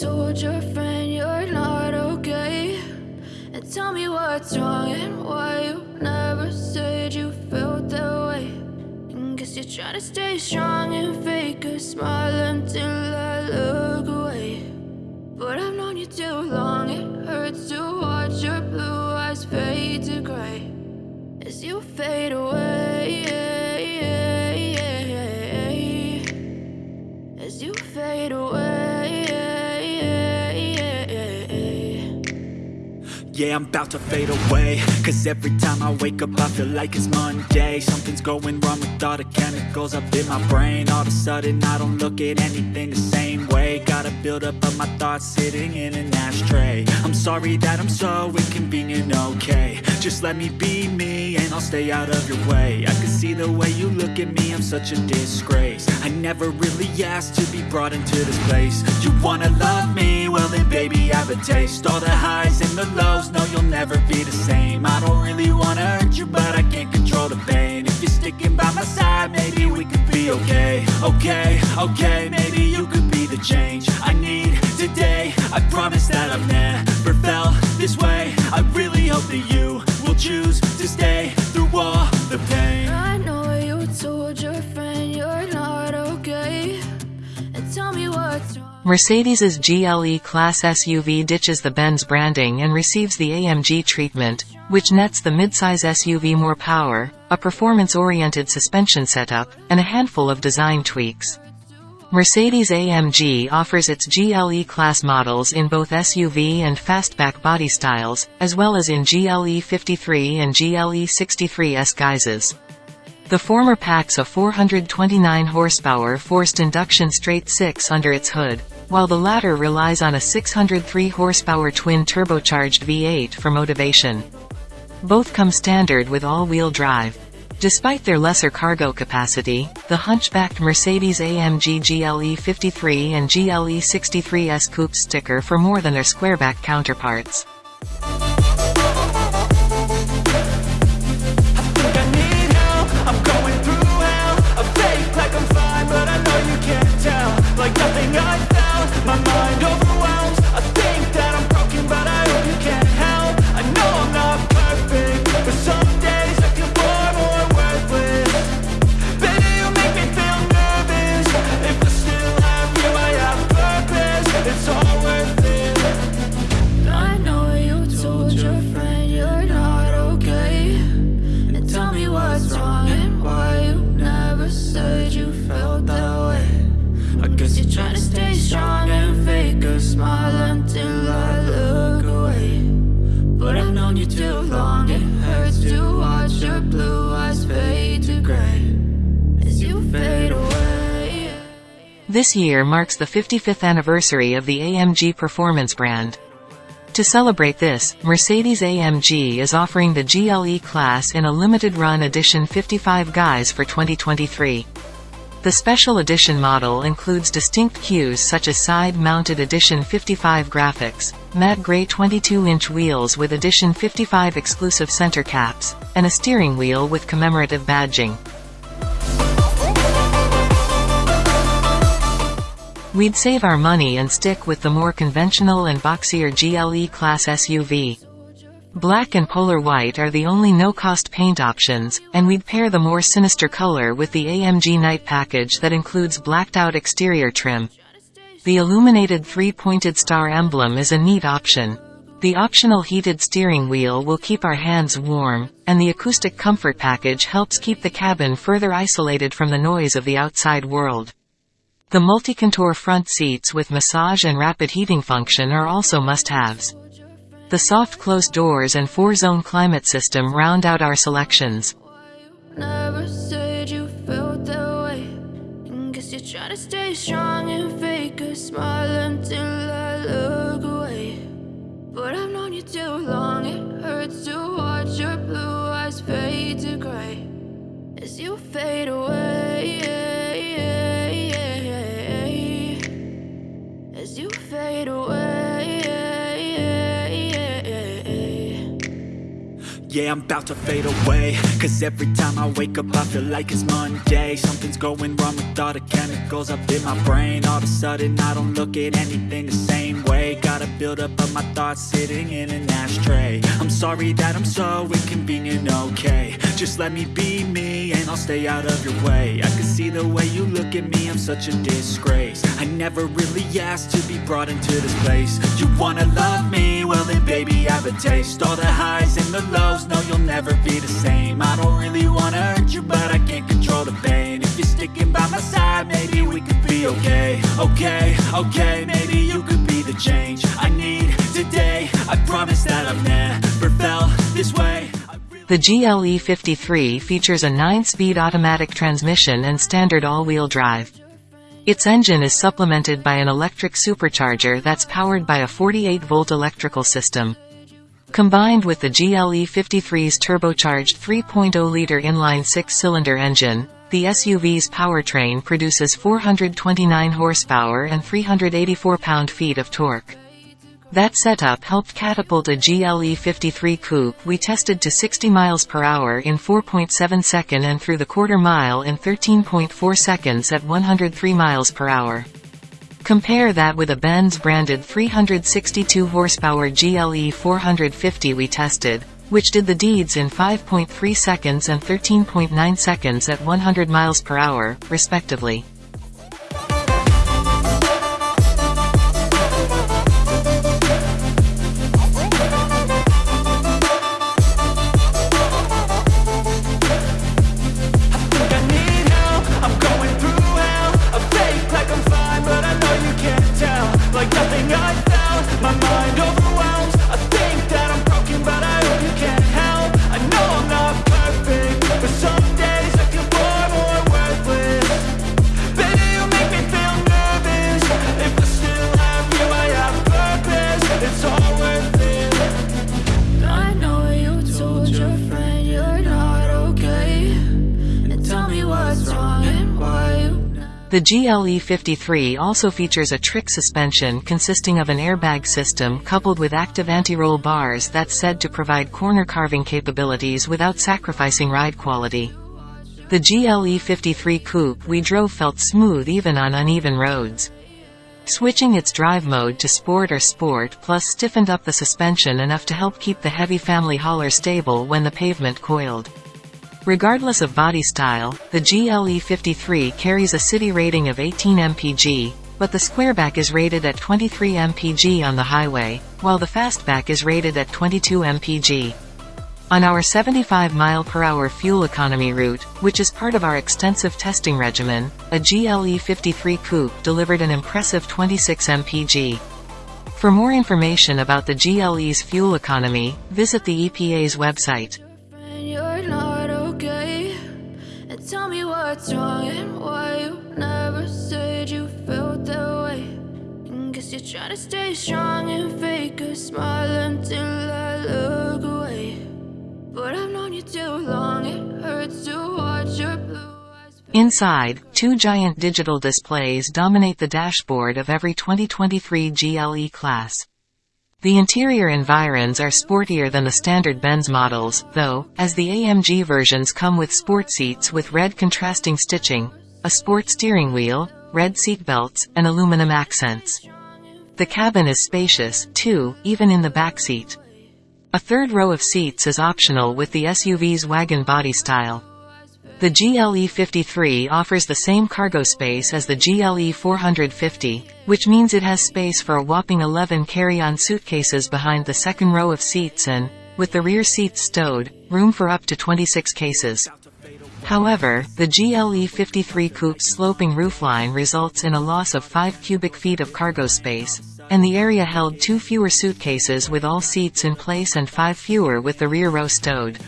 told your friend you're not okay? And tell me what's wrong and why you never said you felt that way. And guess you're trying to stay strong and fake a smile until I look away. But I've known you too long, it hurts to watch your blue eyes fade to gray as you fade away. Yeah, I'm about to fade away. Cause every time I wake up I feel like it's Monday. Something's going wrong with all the chemicals up in my brain. All of a sudden I don't look at anything the same way. Gotta build up of my thoughts sitting in an ashtray. I'm sorry that I'm so inconvenient, okay. Just let me be me and I'll stay out of your way. I can see the way you look at me, I'm such a disgrace. I never really asked to be brought into this place. You wanna love me? Well then baby have a taste. All the highs and the lows, no you'll never be the same. I don't really wanna hurt you but I can't control the pain. If you're sticking by my side, maybe we could be okay. Okay, okay, maybe you could be the change I need today. I promise that I've never felt this way. I really hope that you will choose to stay Mercedes's GLE Class SUV ditches the Benz branding and receives the AMG treatment, which nets the midsize SUV more power, a performance-oriented suspension setup, and a handful of design tweaks. Mercedes-AMG offers its GLE class models in both SUV and fastback body styles, as well as in GLE 53 and GLE 63S guises. The former packs a 429 horsepower forced induction straight-six under its hood, while the latter relies on a 603 horsepower twin turbocharged V8 for motivation. Both come standard with all-wheel drive. Despite their lesser cargo capacity, the hunchbacked Mercedes-AMG GLE 53 and GLE 63S coupe sticker for more than their squareback counterparts. This year marks the 55th anniversary of the AMG performance brand. To celebrate this, Mercedes-AMG is offering the GLE class in a limited run edition 55 guise for 2023. The special edition model includes distinct cues such as side-mounted Edition 55 graphics, matte gray 22-inch wheels with Edition 55 exclusive center caps, and a steering wheel with commemorative badging. We'd save our money and stick with the more conventional and boxier GLE class SUV. Black and polar white are the only no-cost paint options, and we'd pair the more sinister color with the AMG Night package that includes blacked-out exterior trim. The illuminated three-pointed star emblem is a neat option. The optional heated steering wheel will keep our hands warm, and the acoustic comfort package helps keep the cabin further isolated from the noise of the outside world. The multi-contour front seats with massage and rapid heating function are also must-haves. The soft closed doors and four-zone climate system round out our selections. Yeah, I'm about to fade away. Cause every time I wake up I feel like it's Monday. Something's going wrong with all the chemicals up in my brain. All of a sudden I don't look at anything the same way. Gotta build up of my thoughts sitting in an ashtray. I'm sorry that I'm so inconvenient, okay. Just let me be me and I'll stay out of your way. I can see the way you look at me, I'm such a disgrace. I never really asked to be brought into this place. You wanna love me? Well then baby I have a taste. All the highs and the lows, you'll never be the same. I don't really wanna hurt you but I can't control the pain. If you're sticking by my side, maybe we could be okay. Okay, okay, maybe you could be the change I need today. I promise that I've never felt this way. The GLE 53 features a 9-speed automatic transmission and standard all-wheel drive. Its engine is supplemented by an electric supercharger that's powered by a 48-volt electrical system. Combined with the GLE 53's turbocharged 3.0-liter inline six-cylinder engine, the SUV's powertrain produces 429 horsepower and 384 pound-feet of torque. That setup helped catapult a GLE 53 coupe we tested to 60 miles per hour in 4.7 second and through the quarter mile in 13.4 seconds at 103 miles per hour. Compare that with a Benz-branded 362 horsepower GLE 450 we tested, which did the deeds in 5.3 seconds and 13.9 seconds at 100 miles per hour, respectively. The GLE 53 also features a trick suspension consisting of an airbag system coupled with active anti-roll bars that's said to provide corner carving capabilities without sacrificing ride quality. The GLE 53 coupe we drove felt smooth even on uneven roads. Switching its drive mode to Sport or Sport Plus stiffened up the suspension enough to help keep the heavy family hauler stable when the pavement coiled. Regardless of body style, the GLE 53 carries a city rating of 18 mpg, but the squareback is rated at 23 mpg on the highway, while the fastback is rated at 22 mpg. On our 75 mile per hour fuel economy route, which is part of our extensive testing regimen, a GLE 53 coupe delivered an impressive 26 mpg. For more information about the GLE's fuel economy, visit the EPA's website. What's wrong and why you never said you felt that way. And guess you're trying to stay strong and fake a smile until I look away. But I've known you too long, it hurts to watch your blue. Inside, two giant digital displays dominate the dashboard of every 2023 GLE class. The interior environs are sportier than the standard Benz models, though, as the AMG versions come with sport seats with red contrasting stitching, a sport steering wheel, red seat belts, and aluminum accents. The cabin is spacious, too, even in the back seat. A third row of seats is optional with the SUV's wagon body style. The GLE 53 offers the same cargo space as the GLE 450, which means it has space for a whopping 11 carry-on suitcases behind the second row of seats and, with the rear seats stowed, room for up to 26 cases. However, the GLE 53 coupe's sloping roofline results in a loss of 5 cubic feet of cargo space, and the area held two fewer suitcases with all seats in place and five fewer with the rear row stowed.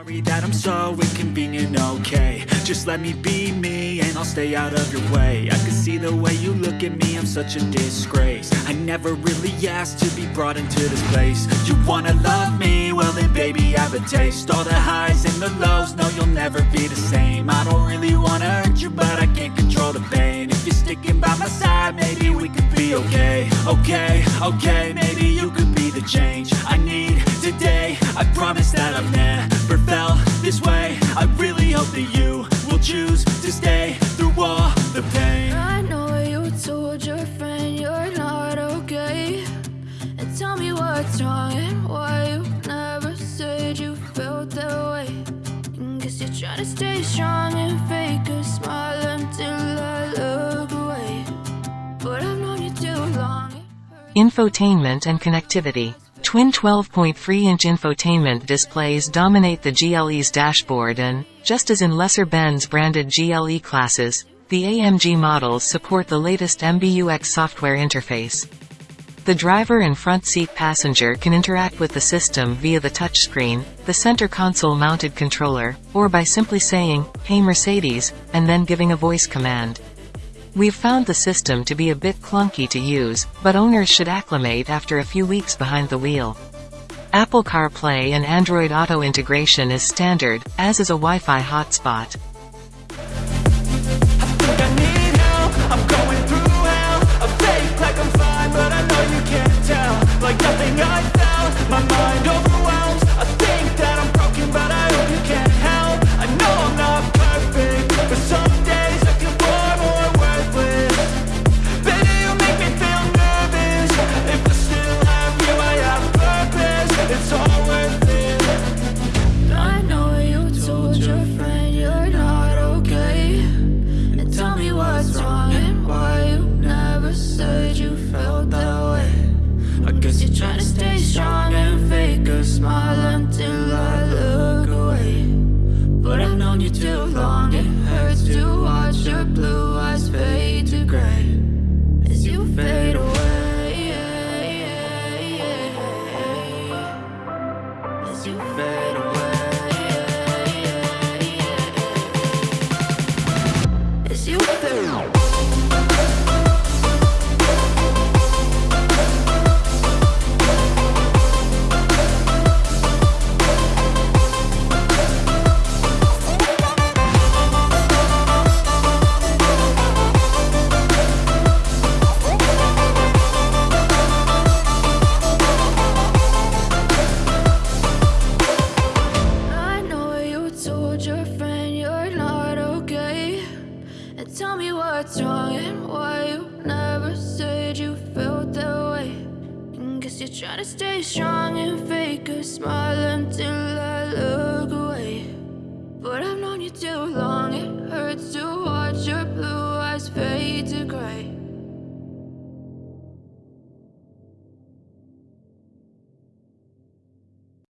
Sorry that I'm so inconvenient, okay. Just let me be me and I'll stay out of your way. I can see the way you look at me, I'm such a disgrace. I never really asked to be brought into this place. You wanna love me? Well then baby I have a taste. All the highs and the lows, no you'll never be the same. I don't really wanna hurt you but I can't control the pain. If you're sticking by my side, maybe we could be okay. Okay, okay, tell me what's wrong and why you never said you felt that way. And guess you're trying to stay strong and fake a smile until I look away. But I've known you too long. Infotainment and connectivity. Twin 12.3-inch infotainment displays dominate the GLE's dashboard and, just as in lesser Benz branded GLE classes, the AMG models support the latest MBUX software interface. The driver and front seat passenger can interact with the system via the touchscreen, the center console mounted controller, or by simply saying, Hey Mercedes, and then giving a voice command. We've found the system to be a bit clunky to use, but owners should acclimate after a few weeks behind the wheel. Apple CarPlay and Android Auto integration is standard, as is a Wi-Fi hotspot. Known you too long, it hurts to watch your blue tell me what's wrong and why you never said you felt that way. And guess you're trying to stay strong and fake a smile until I look away. But I've known you too long, it hurts to watch your blue eyes fade to gray.